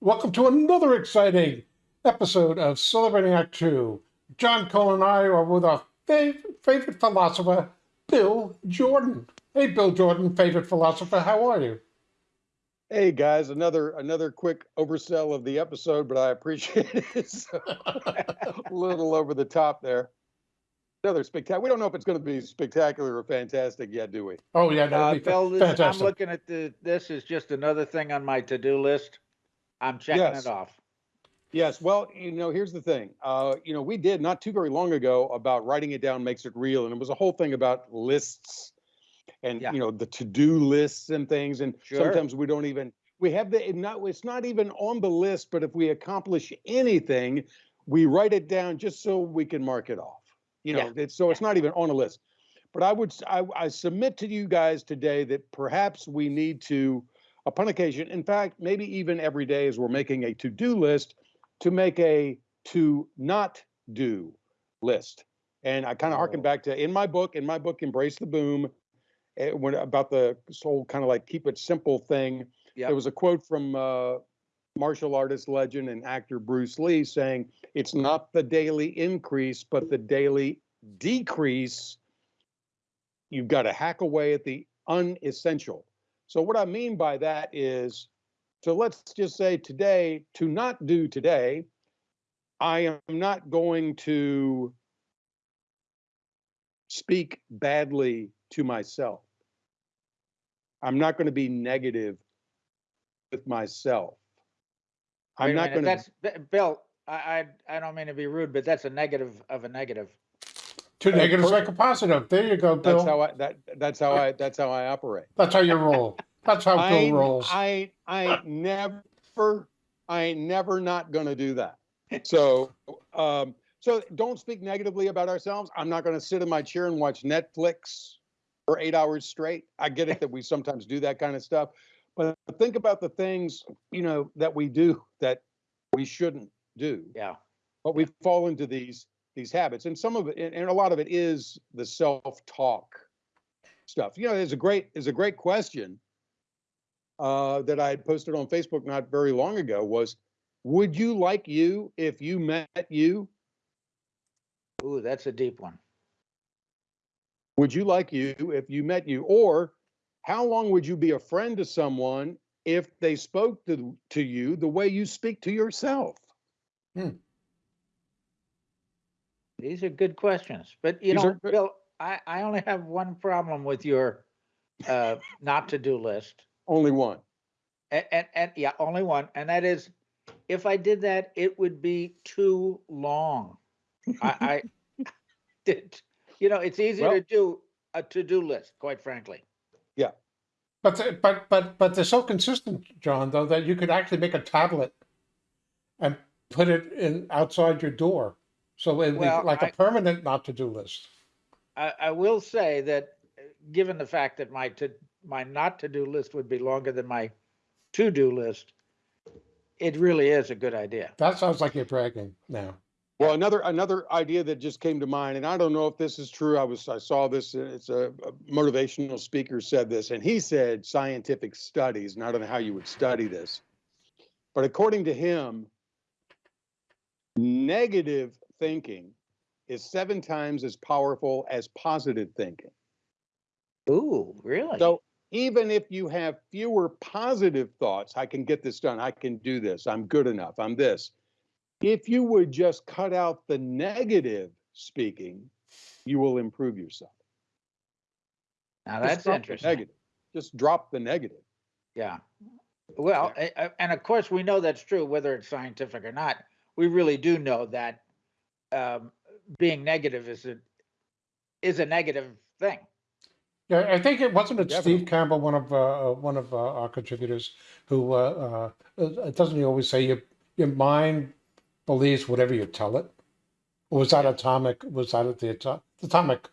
Welcome to another exciting episode of Celebrating Act Two. John Cole and I are with our fav favorite philosopher, Bill Jordan. Hey, Bill Jordan, favorite philosopher, how are you? Hey guys, another another quick oversell of the episode, but I appreciate it. So, a little over the top there. Another spectacular. We don't know if it's going to be spectacular or fantastic yet, do we? Oh yeah, Uh, that'd be fa- Bill, this, I'm looking at the, this is just another thing on my to-do list. I'm checking Yes. it off. Yes. Well, you know, here's the thing. Uh, you know, we did not too very long ago about writing it down makes it real, and it was a whole thing about lists and Yeah. you know the to-do lists and things. And Sure. sometimes we don't even we have the not it's not even on the list, but if we accomplish anything, we write it down just so we can mark it off. You know, Yeah. it's so it's not even on a list. But I would I submit to you guys today that perhaps we need to, upon occasion, in fact, maybe even every day as we're making a to-do list, to make a to not do list. And I kind of harken Oh. back to in my book, in my book, Embrace the Boom, eh, when about the whole kind of like keep it simple thing. Yep. There was a quote from uh, martial artist legend and actor Bruce Lee saying, "It's not the daily increase, but the daily decrease. You've got to hack away at the unessential." So what I mean by that is, so let's just say today, to not do today, I am not going to speak badly to myself. I'm not going to be negative with myself. I'm not going to. That's, Bill, I, I, I don't mean to be rude, but that's a negative of a negative. Two uh, negatives per- make a positive. There you go, Bill. That's how I that that's how I that's how I operate. That's how you roll. That's how I Bill rolls. I I never I ain't never not gonna do that. So um so don't speak negatively about ourselves. I'm not gonna sit in my chair and watch Netflix for eight hours straight. I get it that we sometimes do that kind of stuff, but think about the things you know that we do that we shouldn't do. Yeah. but we fall into these these habits and some of it and, and a lot of it is the self-talk stuff. You know there's a great is a great question uh, that i had posted on facebook not very long ago was would you like you if you met you? Ooh, that's a deep one. would you like you if you met you? Or how long would you be a friend to someone if they spoke to, to you the way you speak to yourself These are good questions, but you These know, are Bill, I, I only have one problem with your, uh, not to-do list. only one And, and, and, yeah, only one, and that is, if I did that, it would be too long. I, I, did, you know, it's easy Well- to do a to-do list, quite frankly. Yeah. But but but but they're so consistent, John, though, that you could actually make a tablet and put it in outside your door, so it'd Well, be like a I- permanent not to do list. I, I will say that, uh, given the fact that my to, my not to-do list would be longer than my to-do list, it really is a good idea. That sounds like you're bragging now. Well, another another idea that just came to mind, and I don't know if this is true. I was I saw this. uh, It's a, a motivational speaker said this, and he said scientific studies. And I don't know how you would study this, but according to him, negative thinking is seven times as powerful as positive thinking. Ooh, really? So even if you have fewer positive thoughts, I can get this done. I can do this. I'm good enough. I'm this. If you would just cut out the negative speaking, you will improve yourself. Now, that's interesting. Negative. Just drop the negative. Yeah. Well, a- and of course, we know that's true, whether it's scientific or not. We really do know that um, being negative is a, is a negative thing. Yeah, I think it wasn't it Definitely. Steve Campbell, one of uh, uh, one of uh, our contributors, who uh, uh, uh, doesn't he always say your your mind believes whatever you tell it? Or was that atomic? Was that the Ato- the atomic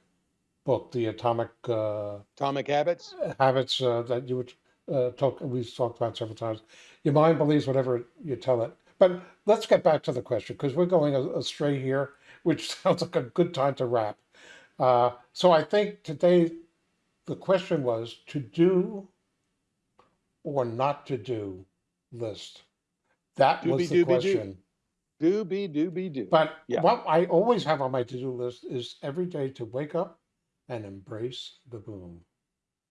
book, the atomic uh, Atomic habits. habits uh, that you would uh, talk? We've talked about several times. Your mind believes whatever you tell it. But let's get back to the question because we're going astray here, which sounds like a good time to wrap. Uh, so I think today the question was to do or not to do list. That was the Doobie-doobie-doo. question. Do be, do be, do. But Yeah. what I always have on my to-do list is every day to wake up and embrace the boom.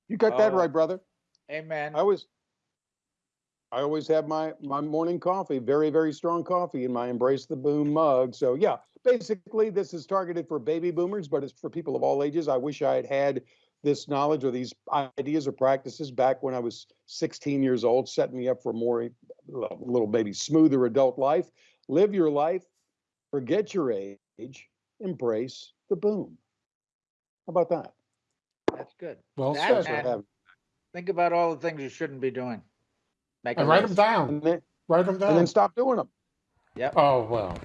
You got that Oh. right, brother. Amen. I always, I always have my, my morning coffee, very, very strong coffee in my Embrace the Boom mug. So yeah, basically this is targeted for baby boomers, but it's for people of all ages. I wish I had had this knowledge or these ideas or practices back when I was 16 years old, setting me up for more, eh, a little baby smoother adult life. Live your life, forget your age, embrace the boom. How about that? That's good. Well That Thanks said. for having- Think about all the things you shouldn't be doing. Make a And write them down. And then, Write them down. and then stop doing them. Yep. Oh, well.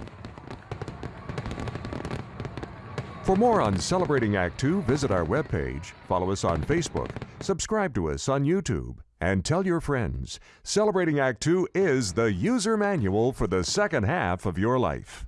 For more on Celebrating Act Two, visit our webpage, follow us on Facebook, subscribe to us on YouTube, and tell your friends. Celebrating Act Two is the user manual for the second half of your life.